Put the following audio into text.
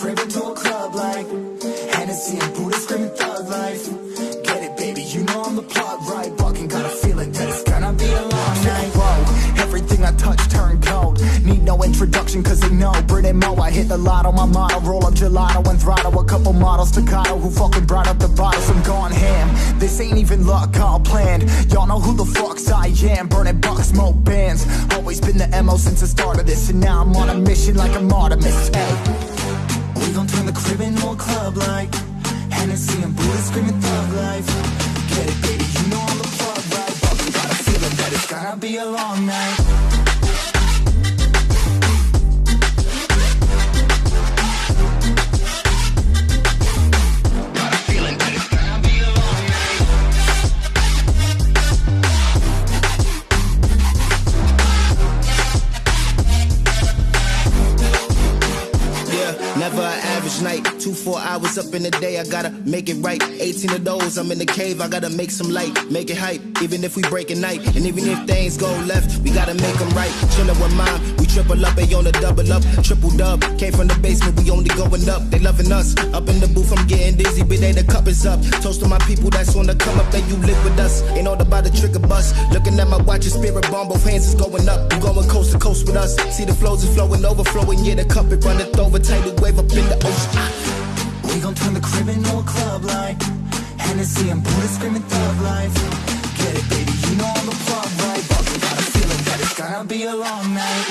crib to a club like Hennessy and Buddha screaming thug life. Get it, baby, you know I'm the plot right. Walking, got a feeling that it's gonna be a long night. Whoa, everything I touch turn cold. Need no introduction, cause they know. Brit and Mo, I hit the lotto, my motto. Roll up gelato and throttle. A couple models, to Kyle who fucking brought up the bottles. I'm going ham. This ain't even luck, all planned. Y'all know who the fucks I am. Burning bucks, smoke bands. Always been the MO since the start of this. And now I'm on a mission like a martyr club like Hennessy and Buddha screaming thug life. Get it, baby, you know I'm the plug, right? But we got a feeling that it's gonna be a long night. Never an average night. Two, four hours up in the day, I gotta make it right. 18 of those, I'm in the cave, I gotta make some light, make it hype. Even if we break a night, and even if things go left, we gotta make them right. Chillin' with mom, we triple up, they on the double up, triple dub. Came from the basement, we only going up, they loving us. Up in the booth, I'm getting dizzy, but they the cup is up. Toast to my people that's on the come up, that you live with us. Ain't all about the trigger bus. Looking at my watch, your spirit bomb, both hands is going up. You going coast to coast with us. See the flows is flowing, overflowing, yeah, the cup it runneth over, tidal wave We gon' turn the crib into a club like Hennessy and Buddha screaming thug life. Get it, baby, you know I'm the plug, right? But we got a feeling that it's gonna be a long night.